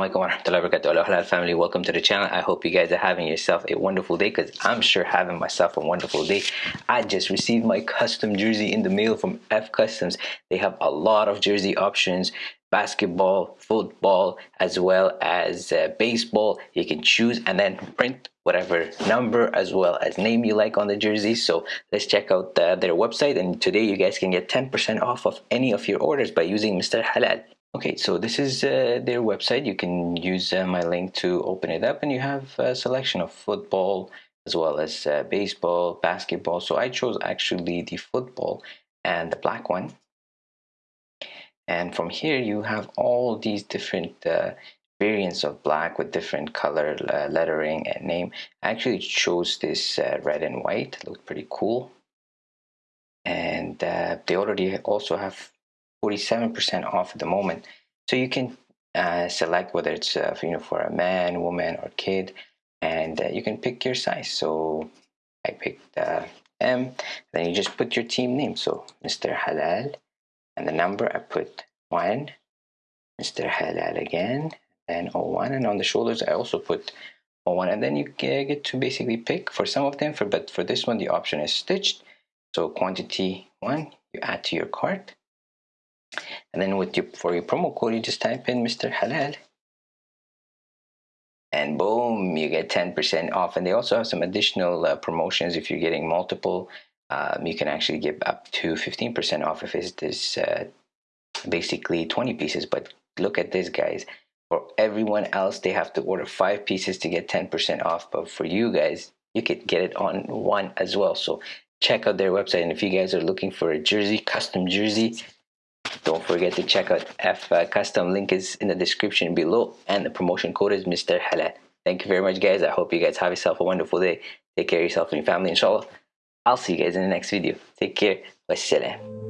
wa rahmatullahi wa barakatuh. Halal family, welcome to the channel. I hope you guys are having yourself a wonderful day because I'm sure having myself a wonderful day. I just received my custom jersey in the mail from F Customs. They have a lot of jersey options basketball, football, as well as uh, baseball. You can choose and then print whatever number as well as name you like on the jersey. So let's check out uh, their website. And today you guys can get 10% off of any of your orders by using Mr. Halal. Okay, so this is uh, their website. You can use uh, my link to open it up, and you have a selection of football as well as uh, baseball, basketball. So I chose actually the football and the black one. And from here, you have all these different uh, variants of black with different color uh, lettering and name. I actually chose this uh, red and white. It looked pretty cool. And they already also have 47% off at the moment. So you can uh, select whether it's uh, you know for a man, woman, or kid, and uh, you can pick your size. So I picked uh, M. Then you just put your team name. So Mr. Halal, and the number I put one. Mr. Halal again, and 01. And on the shoulders I also put 01. And then you get to basically pick for some of them. For but for this one the option is stitched. So quantity one you add to your cart and then with your for your promo code you just type in Mr. Halal. And boom you get 10% off. And they also have some additional uh, promotions. If you're getting multiple um, you can actually give up to 15% off if it's this uh, basically 20 pieces. But look at this guys. For everyone else they have to order five pieces to get 10% off. But for you guys you could get it on one as well. So check out their website. And if you guys are looking for a jersey custom jersey don't forget to check out F uh, Custom. Link is in the description below, and the promotion code is Mr. Halal. Thank you very much, guys. I hope you guys have yourself a wonderful day. Take care of yourself and your family, inshallah. I'll see you guys in the next video. Take care. Wassalam.